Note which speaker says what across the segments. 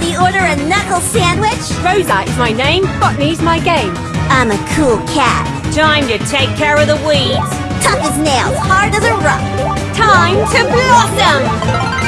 Speaker 1: Anybody order a knuckle sandwich?
Speaker 2: Rosa is my name, botany's my game.
Speaker 1: I'm a cool cat.
Speaker 2: Time to take care of the weeds.
Speaker 1: Tough as nails, hard as a rock.
Speaker 2: Time to blossom!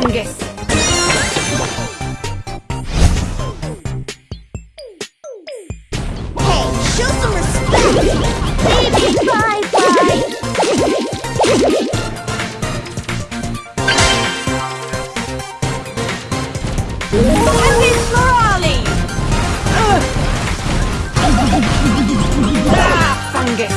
Speaker 1: fungus. Hey, show some respect! Baby,
Speaker 2: bye bye! Morale! ah, fungus!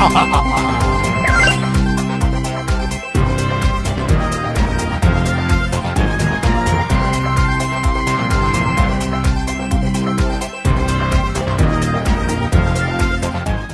Speaker 2: 哈
Speaker 3: 哈哈